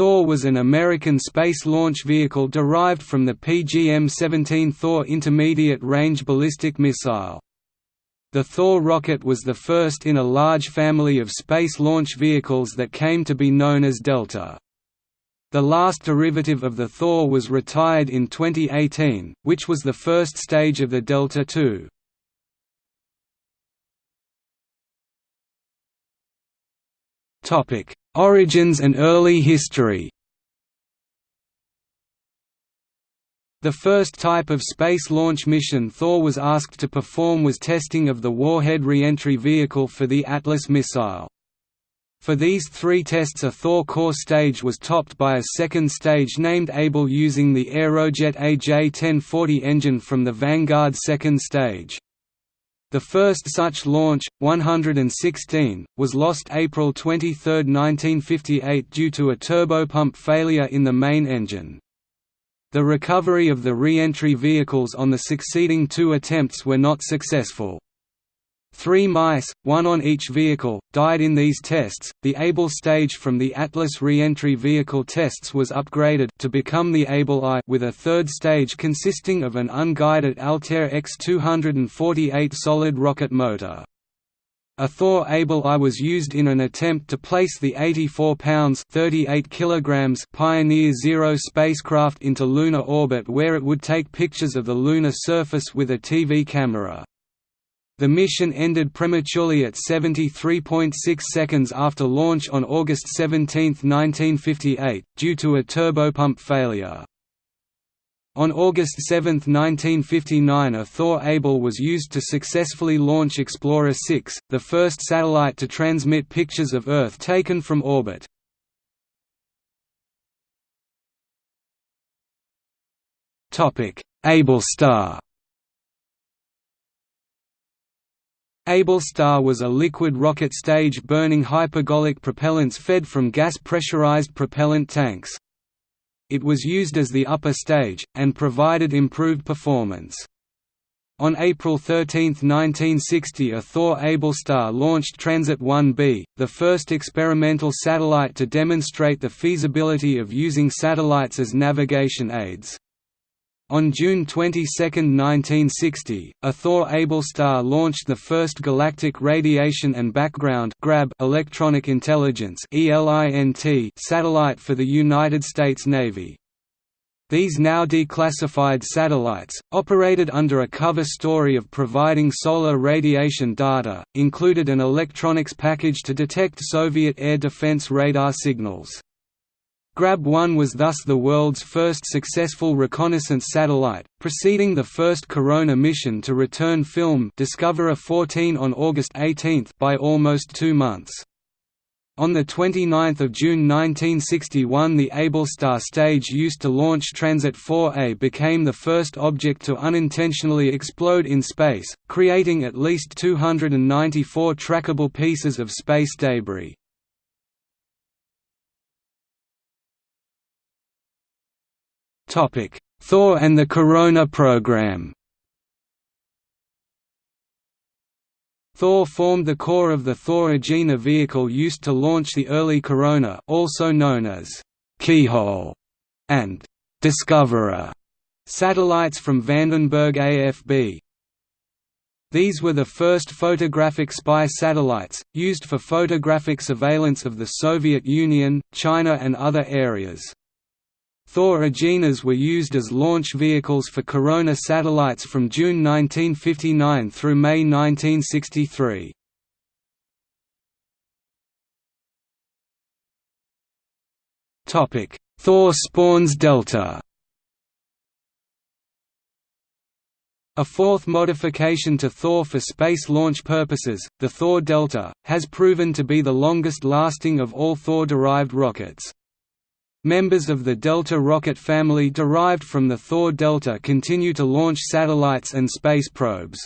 Thor was an American space launch vehicle derived from the PGM-17 Thor Intermediate Range Ballistic Missile. The Thor rocket was the first in a large family of space launch vehicles that came to be known as Delta. The last derivative of the Thor was retired in 2018, which was the first stage of the Delta II. Origins and early history The first type of space launch mission Thor was asked to perform was testing of the Warhead reentry vehicle for the Atlas missile. For these three tests a Thor core stage was topped by a second stage named Able using the Aerojet AJ-1040 engine from the Vanguard second stage. The first such launch, 116, was lost April 23, 1958 due to a turbopump failure in the main engine. The recovery of the re-entry vehicles on the succeeding two attempts were not successful. Three mice, one on each vehicle, died in these tests. The Able stage from the Atlas re-entry vehicle tests was upgraded to become the Able I with a third stage consisting of an unguided Altair X248 solid rocket motor. A Thor Able I was used in an attempt to place the 84 pounds 38 kilograms Pioneer Zero spacecraft into lunar orbit where it would take pictures of the lunar surface with a TV camera. The mission ended prematurely at 73.6 seconds after launch on August 17, 1958, due to a turbopump failure. On August 7, 1959 a Thor Able was used to successfully launch Explorer 6, the first satellite to transmit pictures of Earth taken from orbit. Ablestar Ablestar was a liquid rocket stage burning hypergolic propellants fed from gas-pressurized propellant tanks it was used as the upper stage, and provided improved performance. On April 13, 1960 a Thor Ablestar launched Transit 1B, the first experimental satellite to demonstrate the feasibility of using satellites as navigation aids. On June 22, 1960, a Thor Able Star launched the first Galactic Radiation and Background (GRAB) Electronic Intelligence satellite for the United States Navy. These now declassified satellites, operated under a cover story of providing solar radiation data, included an electronics package to detect Soviet air defense radar signals. Grab-1 was thus the world's first successful reconnaissance satellite, preceding the first Corona mission to return film Discoverer 14 on August 18 by almost two months. On 29 June 1961 the Ablestar stage used to launch Transit 4A became the first object to unintentionally explode in space, creating at least 294 trackable pieces of space debris. Thor and the Corona program Thor formed the core of the Thor Agena vehicle used to launch the early Corona also known as Keyhole and Discoverer satellites from Vandenberg AFB. These were the first photographic spy satellites, used for photographic surveillance of the Soviet Union, China and other areas. Thor Agenas were used as launch vehicles for Corona satellites from June 1959 through May 1963. Thor spawns Delta A fourth modification to Thor for space launch purposes, the Thor Delta, has proven to be the longest-lasting of all Thor-derived rockets. Members of the Delta rocket family derived from the Thor Delta continue to launch satellites and space probes.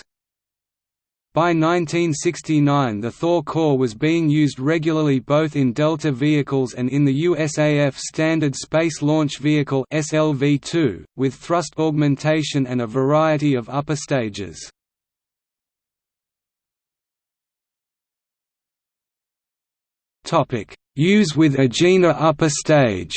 By 1969 the Thor core was being used regularly both in Delta vehicles and in the USAF Standard Space Launch Vehicle SLV-2, with thrust augmentation and a variety of upper stages. Topic: Use with Agena upper stage.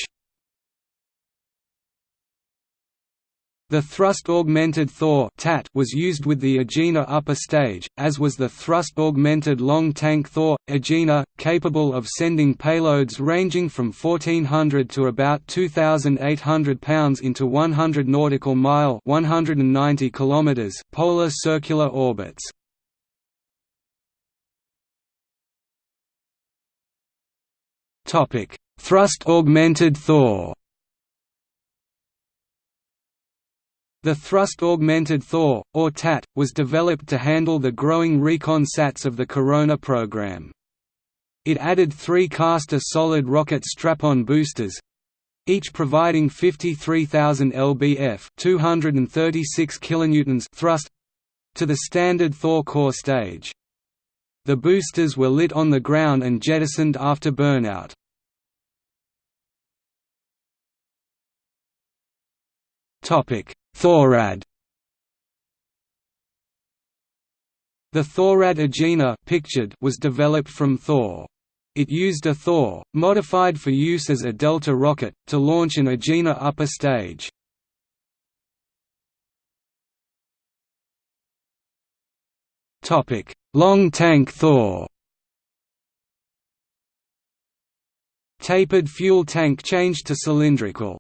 The thrust-augmented Thor TAT was used with the Agena upper stage, as was the thrust-augmented long-tank Thor, Agena, capable of sending payloads ranging from 1400 to about 2800 pounds into 100 nautical mile 190 kilometers polar circular orbits. Thrust-augmented Thor The Thrust-Augmented Thor, or TAT, was developed to handle the growing recon sats of the Corona program. It added three Castor solid rocket strap-on boosters, each providing 53,000 lbf 236 kilonewtons thrust to the standard Thor core stage. The boosters were lit on the ground and jettisoned after burnout. Thorad The Thorad Agena pictured was developed from Thor. It used a Thor, modified for use as a Delta rocket, to launch an Agena upper stage. Long tank Thor Tapered fuel tank changed to cylindrical.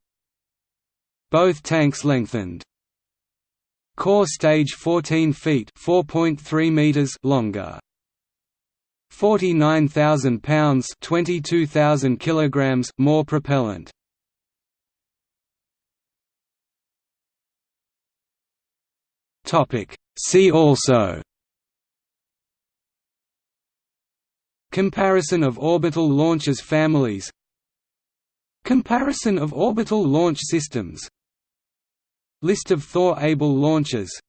Both tanks lengthened. Core stage 14 feet (4.3 meters) longer. 49,000 pounds (22,000 kilograms) more propellant. Topic: See also Comparison of orbital launches families. Comparison of orbital launch systems. List of Thor-able launches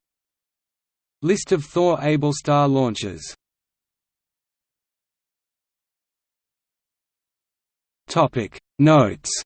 List of Thor-able star launches Notes